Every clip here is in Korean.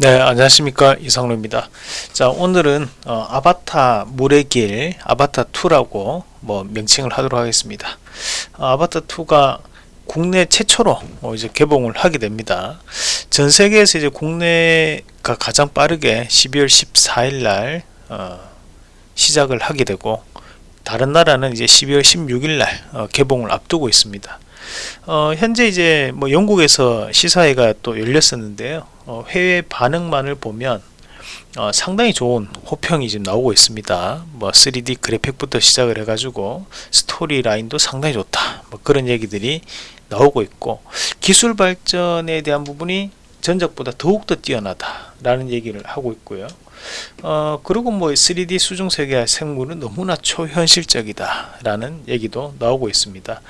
네 안녕하십니까. 이상로입니다. 자 오늘은 어, 아바타 물의 길 아바타 2라고 뭐 명칭을 하도록 하겠습니다. 어, 아바타 2가 국내 최초로 어, 이제 개봉을 하게 됩니다. 전 세계에서 이제 국내가 가장 빠르게 12월 14일 날 어, 시작을 하게 되고 다른 나라는 이제 12월 16일 날 어, 개봉을 앞두고 있습니다 어, 현재 이제 뭐 영국에서 시사회가 또 열렸었는데요. 어, 해외 반응만을 보면 어, 상당히 좋은 호평이 지금 나오고 있습니다. 뭐 3D 그래픽부터 시작을 해가지고 스토리 라인도 상당히 좋다. 뭐 그런 얘기들이 나오고 있고 기술 발전에 대한 부분이 전작보다 더욱더 뛰어나다 라는 얘기를 하고 있고요. 어, 그리고 뭐 3D 수중 세계 생물은 너무나 초현실적이다 라는 얘기도 나오고 있습니다.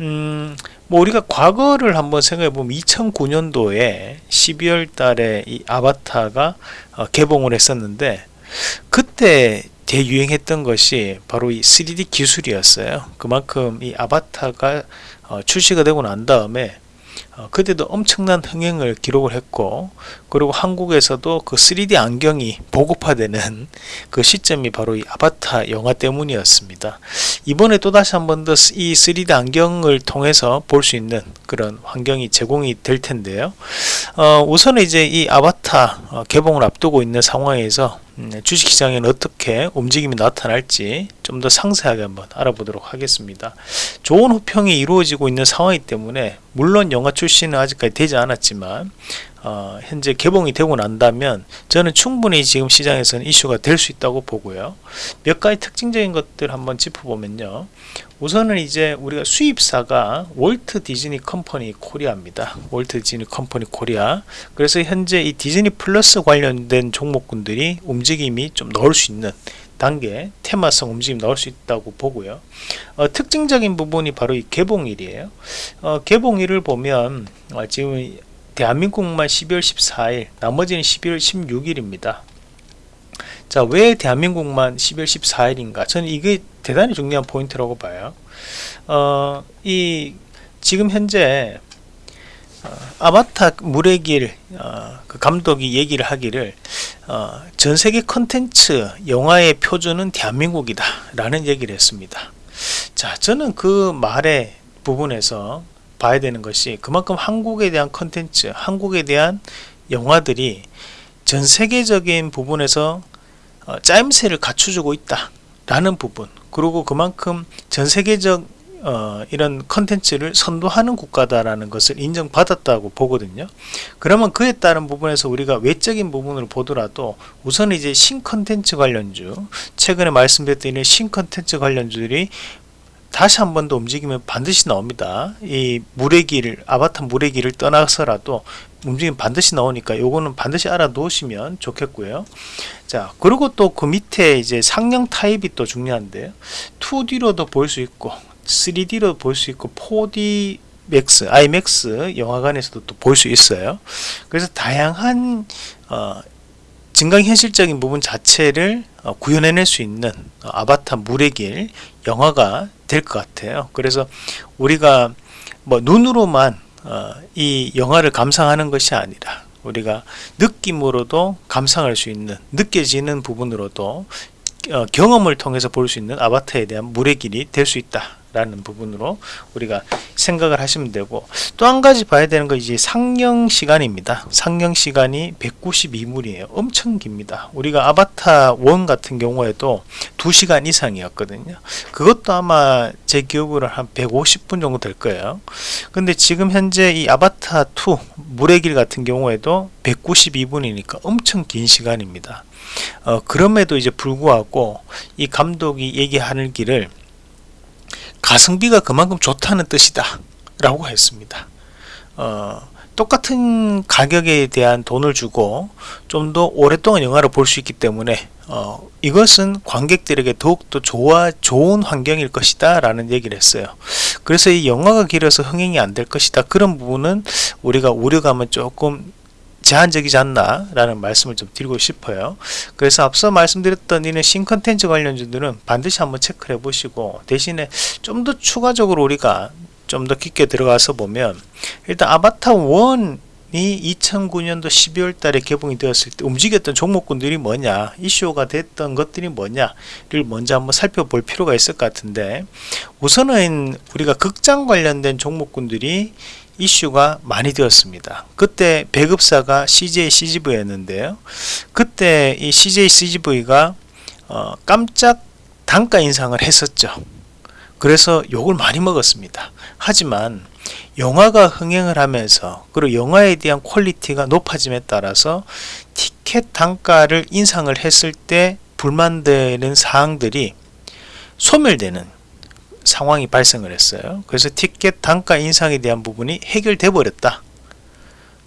음, 뭐 우리가 과거를 한번 생각해 보면 2009년도에 12월 달에 이 아바타가 어, 개봉을 했었는데 그때 대유행했던 것이 바로 이 3D 기술이었어요. 그만큼 이 아바타가 어, 출시가 되고 난 다음에 어, 그때도 엄청난 흥행을 기록을 했고 그리고 한국에서도 그 3D 안경이 보급화되는 그 시점이 바로 이 아바타 영화 때문이었습니다. 이번에 또다시 한 번 더 이 3D 안경을 통해서 볼 수 있는 그런 환경이 제공이 될 텐데요. 어, 우선 이제 이 아바타 어, 개봉을 앞두고 있는 상황에서 음, 주식시장에는 어떻게 움직임이 나타날지 좀 더 상세하게 한번 알아보도록 하겠습니다. 좋은 호평이 이루어지고 있는 상황이기 때문에 물론 영화 출시는 아직까지 되지 않았지만 어, 현재 개봉이 되고 난다면 저는 충분히 지금 시장에서는 이슈가 될 수 있다고 보고요. 몇 가지 특징적인 것들 한번 짚어보면요. 우선은 이제 우리가 수입사가 월트 디즈니 컴퍼니 코리아입니다. 월트 디즈니 컴퍼니 코리아. 그래서 현재 이 디즈니 플러스 관련된 종목군들이 움직임이 좀 나올 수 있는 단계 테마성 움직임 나올 수 있다고 보고요. 어, 특징적인 부분이 바로 이 개봉일이에요. 어, 개봉일을 보면 어, 지금 대한민국만 12월 14일 나머지는 12월 16일입니다. 자 왜 대한민국만 12월 14일인가? 저는 이게 대단히 중요한 포인트라고 봐요. 어, 이 지금 현재 어, 아바타 물의 길 어, 그 감독이 얘기를 하기를 어, 전세계 컨텐츠 영화의 표준은 대한민국이다 라는 얘기를 했습니다. 자 저는 그 말의 부분에서 봐야 되는 것이 그만큼 한국에 대한 컨텐츠 한국에 대한 영화들이 전 세계적인 부분에서 어, 짜임새를 갖춰주고 있다 라는 부분 그리고 그만큼 전 세계적 어, 이런 컨텐츠를 선도하는 국가다라는 것을 인정받았다고 보거든요. 그러면 그에 따른 부분에서 우리가 외적인 부분을 보더라도 우선 이제 신컨텐츠 관련주 최근에 말씀드렸던 신컨텐츠 관련주들이 다시 한 번 더 움직이면 반드시 나옵니다. 이 물의 길, 아바타 물의 길을 떠나서라도 움직임 반드시 나오니까 요거는 반드시 알아놓으시면 좋겠고요. 자, 그리고 또 그 밑에 이제 상영 타입이 또 중요한데요. 2D로도 볼 수 있고 3D로 볼 수 있고 4D MAX, IMAX 영화관에서도 또 볼 수 있어요. 그래서 다양한 어, 증강현실적인 부분 자체를 어, 구현해낼 수 있는 어, 아바타 물의 길 영화가 될 것 같아요. 그래서 우리가 뭐 눈으로만 어, 이 영화를 감상하는 것이 아니라 우리가 느낌으로도 감상할 수 있는 느껴지는 부분으로도 어, 경험을 통해서 볼 수 있는 아바타에 대한 물의 길이 될 수 있다 라는 부분으로 우리가 생각을 하시면 되고 또 한 가지 봐야 되는 거 이제 상영 시간입니다. 상영 시간이 192분이에요. 엄청 깁니다. 우리가 아바타 1 같은 경우에도 2시간 이상이었거든요. 그것도 아마 제 기억으로 한 150분 정도 될 거예요. 근데 지금 현재 이 아바타 2 물의 길 같은 경우에도 192분이니까 엄청 긴 시간입니다. 어, 그럼에도 이제 불구하고 이 감독이 얘기하는 길을 가성비가 그만큼 좋다는 뜻이다. 라고 했습니다. 어, 똑같은 가격에 대한 돈을 주고 좀 더 오랫동안 영화를 볼 수 있기 때문에 어, 이것은 관객들에게 더욱더 좋아, 좋은 환경일 것이다 라는 얘기를 했어요. 그래서 이 영화가 길어서 흥행이 안 될 것이다. 그런 부분은 우리가 우려감은 조금 제한적이지 않나 라는 말씀을 좀 드리고 싶어요. 그래서 앞서 말씀드렸던 이는 신컨텐츠 관련주들은 반드시 한번 체크를 해 보시고 대신에 좀 더 추가적으로 우리가 좀 더 깊게 들어가서 보면 일단 아바타 1 2009년도 12월 달에 개봉이 되었을 때 움직였던 종목군들이 뭐냐 이슈가 됐던 것들이 뭐냐를 먼저 한번 살펴볼 필요가 있을 것 같은데 우선은 우리가 극장 관련된 종목군들이 이슈가 많이 되었습니다. 그때 배급사가 CJ CGV였는데요. 그때 이 CJ CGV가 어, 깜짝 단가 인상을 했었죠. 그래서 욕을 많이 먹었습니다. 하지만 영화가 흥행을 하면서 그리고 영화에 대한 퀄리티가 높아짐에 따라서 티켓 단가를 인상을 했을 때 불만되는 사항들이 소멸되는 상황이 발생을 했어요. 그래서 티켓 단가 인상에 대한 부분이 해결돼 버렸다.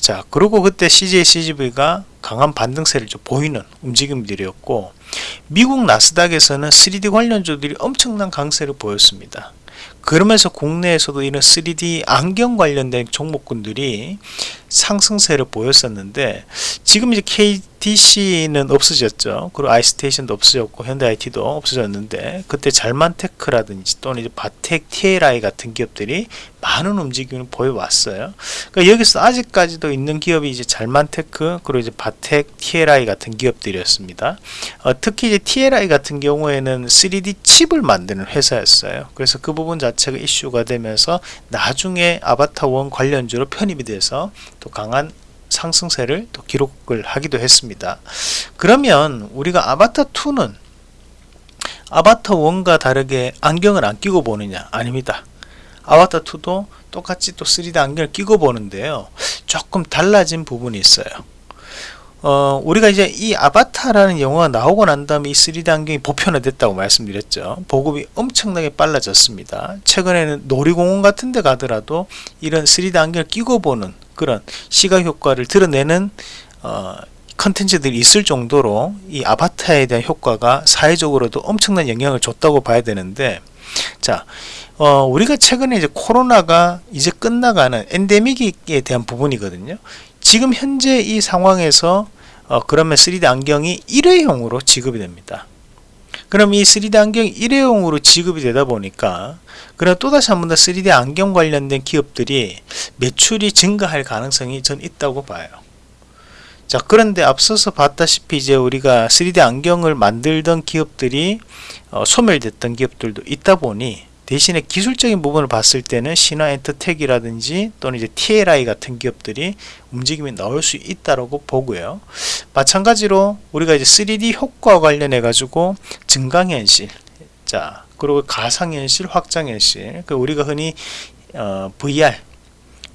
자 그리고 그때 CJ CGV가 강한 반등세를 좀 보이는 움직임들이었고 미국 나스닥에서는 3D 관련주들이 엄청난 강세를 보였습니다 그러면서 국내에서도 이런 3D 안경 관련된 종목군들이 상승세를 보였었는데 지금 이제 KTC는 없어졌죠. 그리고 아이스테이션도 없어졌고 현대IT도 없어졌는데 그때 잘만테크라든지 또는 이제 바텍 TLI 같은 기업들이 많은 움직임을 보여왔어요. 그러니까 여기서 아직까지도 있는 기업이 이제 잘만테크 그리고 이제 바텍 TLI 같은 기업들이었습니다. 어, 특히 이제 TLI 같은 경우에는 3D 칩을 만드는 회사였어요. 그래서 그 부분 자체 가 이슈가 되면서 나중에 아바타 원 관련주로 편입이 돼서 또 강한 상승세를 또 기록을 하기도 했습니다. 그러면 우리가 아바타 2는 아바타 1과 다르게 안경을 안 끼고 보느냐? 아닙니다. 아바타 2도 똑같이 또 3D 안경을 끼고 보는데요. 조금 달라진 부분이 있어요. 어, 우리가 이제 이 아바타라는 영화가 나오고 난 다음에 이 3D 안경이 보편화됐다고 말씀드렸죠. 보급이 엄청나게 빨라졌습니다. 최근에는 놀이공원 같은 데 가더라도 이런 3D 안경을 끼고 보는 그런 시각 효과를 드러내는 어, 컨텐츠들이 있을 정도로 이 아바타에 대한 효과가 사회적으로도 엄청난 영향을 줬다고 봐야 되는데 자 어, 우리가 최근에 이제 코로나가 이제 끝나가는 엔데믹에 대한 부분이거든요 지금 현재 이 상황에서 어, 그러면 3D 안경이 일회용으로 지급이 됩니다. 그럼 이 3D 안경이 일회용으로 지급이 되다 보니까 그럼 또다시 한 번 더 3D 안경 관련된 기업들이 매출이 증가할 가능성이 전 있다고 봐요. 자 그런데 앞서서 봤다시피 이제 우리가 3D 안경을 만들던 기업들이 어, 소멸됐던 기업들도 있다 보니 대신에 기술적인 부분을 봤을 때는 신화 엔터텍이라든지 또는 이제 TLI 같은 기업들이 움직임이 나올 수 있다고 보고요. 마찬가지로 우리가 이제 3D 효과 관련해 가지고 증강현실, 자 그리고 가상현실, 확장현실, 그 우리가 흔히 어, VR,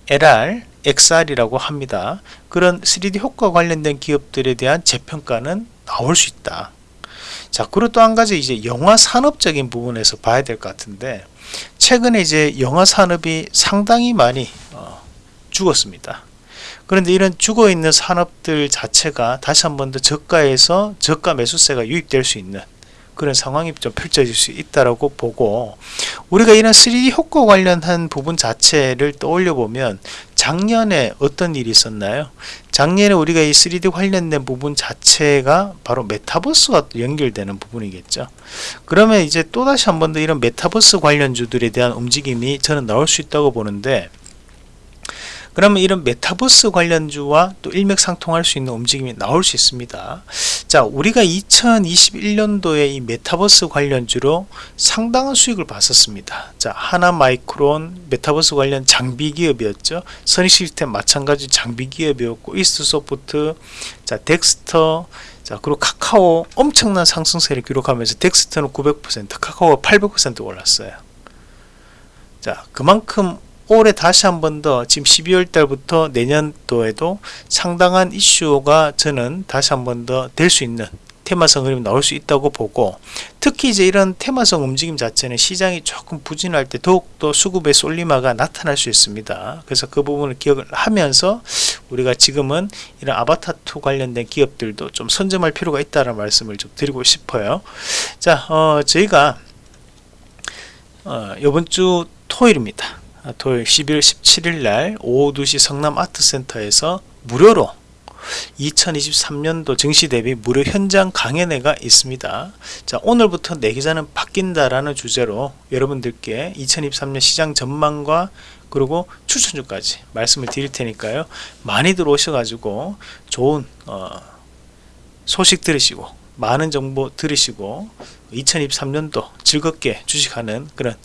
LR, XR이라고 합니다. 그런 3D 효과 관련된 기업들에 대한 재평가는 나올 수 있다. 자 그리고 또 한 가지 이제 영화 산업적인 부분에서 봐야 될 것 같은데 최근에 이제 영화 산업이 상당히 많이 어, 죽었습니다. 그런데 이런 죽어 있는 산업들 자체가 다시 한 번 더 저가에서 저가 매수세가 유입될 수 있는 그런 상황이 좀 펼쳐질 수 있다라고 보고 우리가 이런 3D 효과 관련한 부분 자체를 떠올려 보면 작년에 어떤 일이 있었나요? 작년에 우리가 이 3D 관련된 부분 자체가 바로 메타버스와 연결되는 부분이겠죠. 그러면 이제 또다시 한 번 더 이런 메타버스 관련주들에 대한 움직임이 저는 나올 수 있다고 보는데 그러면 이런 메타버스 관련주와 또 일맥상통할 수 있는 움직임이 나올 수 있습니다. 자, 우리가 2021년도에 이 메타버스 관련주로 상당한 수익을 봤었습니다. 자, 하나 마이크론 메타버스 관련 장비 기업이었죠. 선익 시스템 마찬가지 장비 기업이었고 이스트 소프트, 자, 덱스터, 자 그리고 카카오 엄청난 상승세를 기록하면서 덱스터는 900% 카카오가 800% 올랐어요 자 그만큼 올해 다시 한 번 더 지금 12월 달부터 내년도에도 상당한 이슈가 저는 다시 한 번 더 될 수 있는 테마성 흐름이 나올 수 있다고 보고 특히 이제 이런 테마성 움직임 자체는 시장이 조금 부진할 때 더욱더 수급의 솔리마가 나타날 수 있습니다. 그래서 그 부분을 기억을 하면서 우리가 지금은 이런 아바타2 관련된 기업들도 좀 선점할 필요가 있다는 말씀을 좀 드리고 싶어요. 자 어, 저희가 어, 이번 주 토요일입니다 토요일 11월 17일 날 오후 2시 성남 아트센터에서 무료로 2023년도 증시 대비 무료 현장 강연회가 있습니다. 자, 오늘부터 내 계좌는 바뀐다라는 주제로 여러분들께 2023년 시장 전망과 그리고 추천주까지 말씀을 드릴 테니까요. 많이들 오셔가지고 좋은 어, 소식 들으시고 많은 정보 들으시고 2023년도 즐겁게 주식하는 그런 어,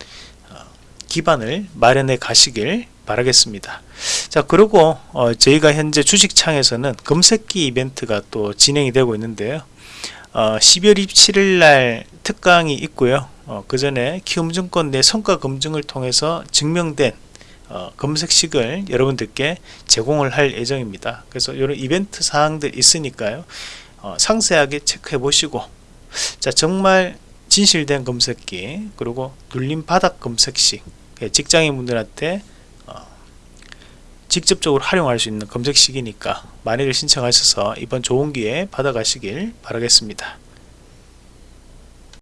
기반을 마련해 가시길 바라겠습니다. 자 그리고 어, 저희가 현재 주식창에서는 검색기 이벤트가 또 진행이 되고 있는데요. 어, 12월 27일 날 특강이 있고요. 어, 그 전에 키움증권 내 성과 검증을 통해서 증명된 어, 검색식을 여러분들께 제공을 할 예정입니다. 그래서 이런 이벤트 사항들 있으니까요. 어, 상세하게 체크해 보시고 자 정말 진실된 검색기 그리고 눌림 바닥 검색식 예, 직장인분들한테 어, 직접적으로 활용할 수 있는 검색식이니까 많이들 신청하셔서 이번 좋은 기회 받아가시길 바라겠습니다.